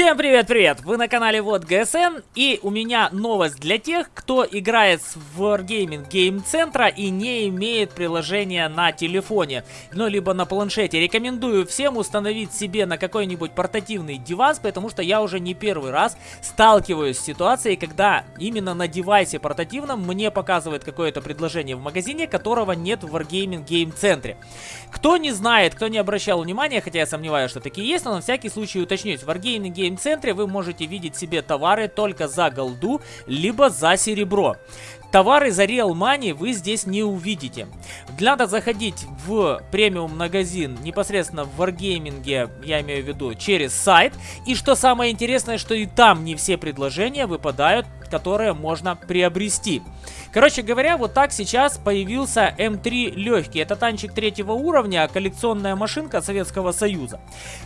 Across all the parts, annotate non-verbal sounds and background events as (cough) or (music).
Всем привет-привет! Вы на канале Вот ГСН и у меня новость для тех, кто играет в Wargaming Game Центра и не имеет приложения на телефоне, ну либо на планшете. Рекомендую всем установить себе на какой-нибудь портативный девайс, потому что я уже не первый раз сталкиваюсь с ситуацией, когда именно на девайсе портативном мне показывает какое-то предложение в магазине, которого нет в Wargaming Game Центре. Кто не знает, кто не обращал внимания, хотя я сомневаюсь, что такие есть, но на всякий случай уточнюсь. Wargaming гейм-центре вы можете видеть себе товары только за голду, либо за серебро. Товары за Real Money вы здесь не увидите. Надо заходить в премиум магазин непосредственно в Wargaming, я имею в виду, через сайт. И что самое интересное, что и там не все предложения выпадают, которые можно приобрести. Короче говоря, вот так сейчас появился М3 легкий. Это танчик третьего уровня, коллекционная машинка Советского Союза.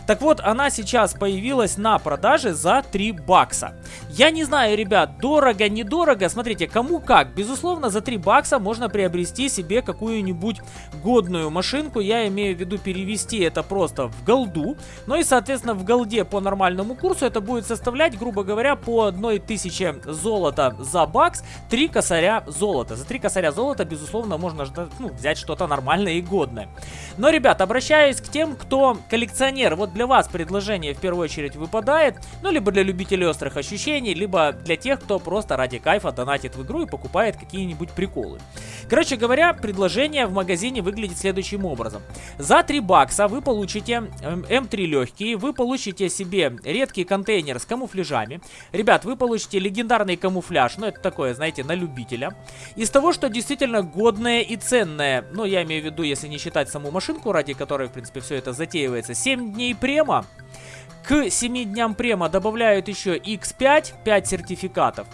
Так вот, она сейчас появилась на продаже за 3 бакса. Я не знаю, ребят, дорого, недорого. Смотрите, кому как. Безусловно, за 3 бакса можно приобрести себе какую-нибудь годную машинку. Я имею в виду перевести это просто в голду. Ну и, соответственно, в голде по нормальному курсу это будет составлять, грубо говоря, по 1000 золота за бакс, 3 косаря золота. За 3 косаря золота, безусловно, можно ну, взять что-то нормальное и годное. Но, ребят, обращаюсь к тем, кто коллекционер. Вот для вас предложение в первую очередь выпадает. Ну, либо для любителей острых ощущений, либо для тех, кто просто ради кайфа донатит в игру и покупает какие-нибудь приколы. Короче говоря, предложение в магазине выглядит следующим образом. За 3 бакса вы получите М3 эм, легкие, вы получите себе редкий контейнер с камуфляжами. Ребят, вы получите легендарный камуфляж, ну это такое, знаете, на любителя. Из того, что действительно годное и ценное, ну я имею в виду, если не считать саму машинку, ради которой, в принципе, все это затеивается, 7 дней према. К 7 дням према добавляют еще X5, 5 сертификатов.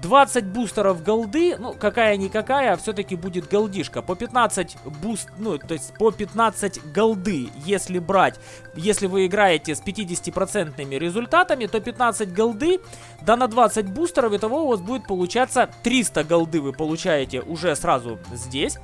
20 бустеров голды, ну, какая-никакая, а все-таки будет голдишка. По 15 буст, ну, то есть по 15 голды, если брать, если вы играете с 50% результатами, то 15 голды, да на 20 бустеров, итого у вас будет получаться 300 голды вы получаете уже сразу здесь.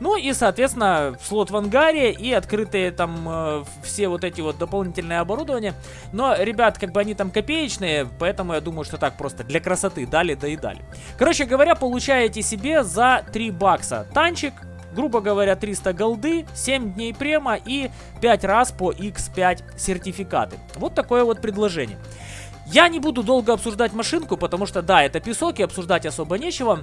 Ну и, соответственно, слот в ангаре и открытые там э, все вот эти вот дополнительные оборудования. Но, ребят, как бы они там копеечные, поэтому я думаю, что так просто для красоты дали, да и дали. Короче говоря, получаете себе за 3 бакса танчик, грубо говоря, 300 голды, 7 дней према и 5 раз по x5 сертификаты. Вот такое вот предложение. Я не буду долго обсуждать машинку, потому что, да, это песок и обсуждать особо нечего.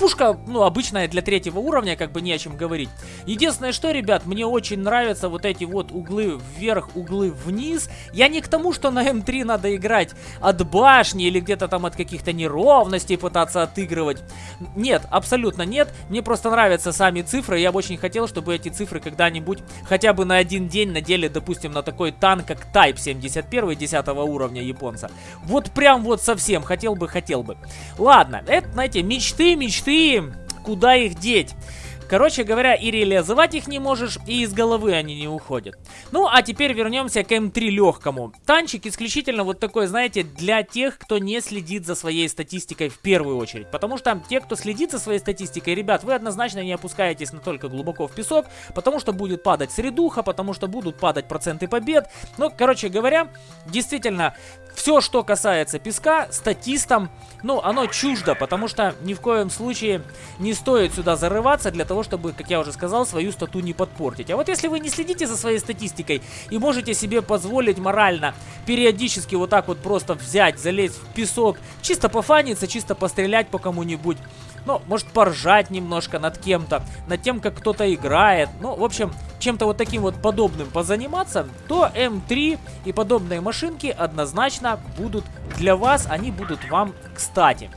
Пушка, ну, обычная для третьего уровня, как бы не о чем говорить. Единственное, что, ребят, мне очень нравятся вот эти вот углы вверх, углы вниз. Я не к тому, что на М3 надо играть от башни или где-то там от каких-то неровностей пытаться отыгрывать. Нет, абсолютно нет. Мне просто нравятся сами цифры. Я бы очень хотел, чтобы эти цифры когда-нибудь хотя бы на один день надели, допустим, на такой танк, как Type 71 10 уровня японца. Вот прям вот совсем. Хотел бы, хотел бы. Ладно, это, знаете, мечты, мечты ты, куда их деть? Короче говоря, и реализовать их не можешь, и из головы они не уходят. Ну, а теперь вернемся к М3 легкому. Танчик исключительно вот такой, знаете, для тех, кто не следит за своей статистикой в первую очередь. Потому что те, кто следит за своей статистикой, ребят, вы однозначно не опускаетесь настолько глубоко в песок, потому что будет падать средуха, потому что будут падать проценты побед. Ну, короче говоря, действительно, все, что касается песка, статистам, ну, оно чуждо, потому что ни в коем случае не стоит сюда зарываться для того, чтобы, как я уже сказал, свою стату не подпортить. А вот если вы не следите за своей статистикой и можете себе позволить морально периодически вот так вот просто взять, залезть в песок, чисто пофаниться, чисто пострелять по кому-нибудь, ну, может поржать немножко над кем-то, над тем, как кто-то играет. Ну, в общем, чем-то вот таким вот подобным позаниматься, то М3 и подобные машинки однозначно будут для вас, они будут вам кстати.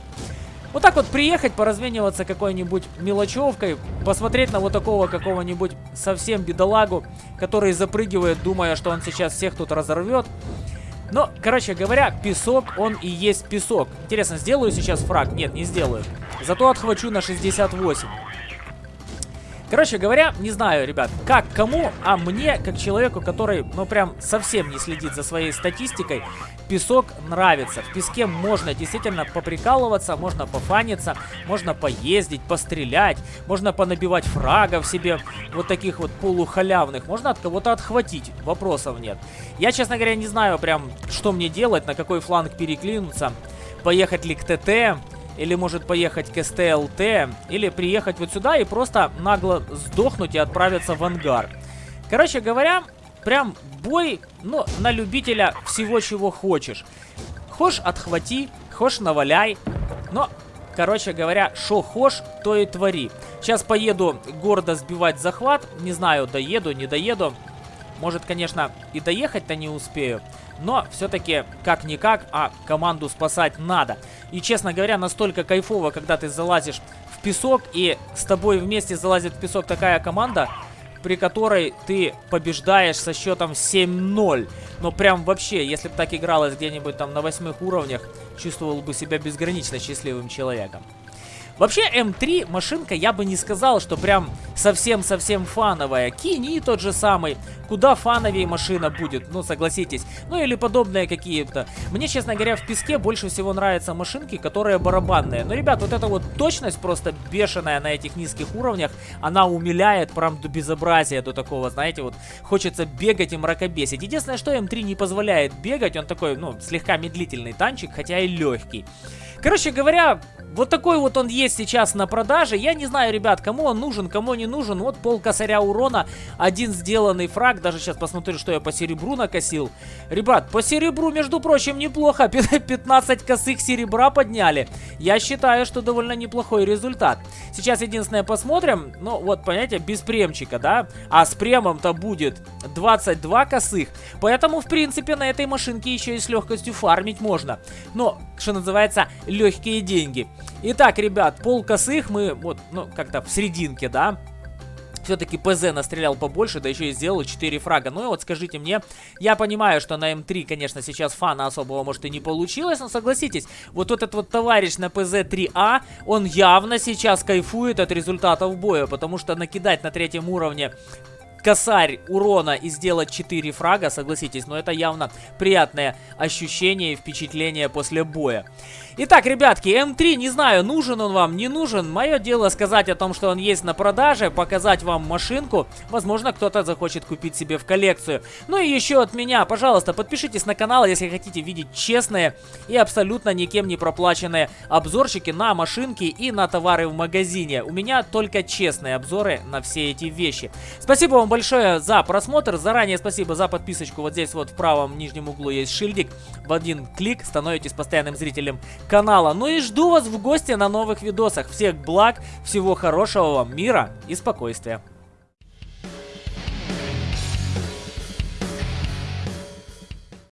Вот так вот приехать, поразмениваться какой-нибудь мелочевкой, посмотреть на вот такого какого-нибудь совсем бедолагу, который запрыгивает, думая, что он сейчас всех тут разорвет. Но, короче говоря, песок, он и есть песок. Интересно, сделаю сейчас фраг? Нет, не сделаю. Зато отхвачу на 68. Короче говоря, не знаю, ребят, как кому, а мне, как человеку, который, ну, прям совсем не следит за своей статистикой, Песок нравится. В песке можно действительно поприкалываться, можно пофаниться, можно поездить, пострелять, можно понабивать фрагов себе, вот таких вот полухалявных. Можно от кого-то отхватить, вопросов нет. Я, честно говоря, не знаю прям, что мне делать, на какой фланг переклинуться. Поехать ли к ТТ, или может поехать к СТЛТ, или приехать вот сюда и просто нагло сдохнуть и отправиться в ангар. Короче говоря, прям бой, ну, на любителя всего, чего хочешь. Хошь отхвати, хошь наваляй, но, короче говоря, шо хошь, то и твори. Сейчас поеду гордо сбивать захват, не знаю, доеду, не доеду. Может, конечно, и доехать-то не успею. Но все-таки, как-никак, а команду спасать надо. И, честно говоря, настолько кайфово, когда ты залазишь в песок, и с тобой вместе залазит в песок такая команда, при которой ты побеждаешь со счетом 7-0. Но прям вообще, если бы так игралось где-нибудь там на восьмых уровнях, чувствовал бы себя безгранично счастливым человеком. Вообще, М3 машинка, я бы не сказал, что прям совсем-совсем фановая. Кини тот же самый. Куда фановее машина будет, ну согласитесь. Ну или подобные какие-то. Мне, честно говоря, в песке больше всего нравятся машинки, которые барабанные. Но, ребят, вот эта вот точность просто бешеная на этих низких уровнях, она умиляет прям до безобразия, до такого, знаете, вот хочется бегать и мракобесить. Единственное, что М3 не позволяет бегать, он такой, ну, слегка медлительный танчик, хотя и легкий. Короче говоря, вот такой вот он есть сейчас на продаже. Я не знаю, ребят, кому он нужен, кому не нужен. Вот пол косаря урона, один сделанный фраг. Даже сейчас посмотрю, что я по серебру накосил. Ребят, по серебру, между прочим, неплохо. (laughs) 15 косых серебра подняли. Я считаю, что довольно неплохой результат. Сейчас единственное посмотрим. Ну, вот, понимаете, без премчика, да? А с премом-то будет 22 косых. Поэтому, в принципе, на этой машинке еще и с легкостью фармить можно. Но, что называется, легкие деньги. Итак, ребят, пол косых мы вот, ну, как-то в серединке, да? все-таки ПЗ настрелял побольше, да еще и сделал 4 фрага. Ну и вот скажите мне, я понимаю, что на М3, конечно, сейчас фана особого может и не получилось, но согласитесь, вот этот вот товарищ на ПЗ-3А, он явно сейчас кайфует от результатов боя, потому что накидать на третьем уровне косарь урона и сделать 4 фрага, согласитесь, но это явно приятное ощущение и впечатление после боя. Итак, ребятки, М3, не знаю, нужен он вам, не нужен. Мое дело сказать о том, что он есть на продаже, показать вам машинку. Возможно, кто-то захочет купить себе в коллекцию. Ну и еще от меня, пожалуйста, подпишитесь на канал, если хотите видеть честные и абсолютно никем не проплаченные обзорчики на машинки и на товары в магазине. У меня только честные обзоры на все эти вещи. Спасибо вам большое за просмотр. Заранее спасибо за подписочку. Вот здесь вот в правом нижнем углу есть шильдик. В один клик становитесь постоянным зрителем канала. Ну и жду вас в гости на новых видосах. Всех благ, всего хорошего вам, мира и спокойствия.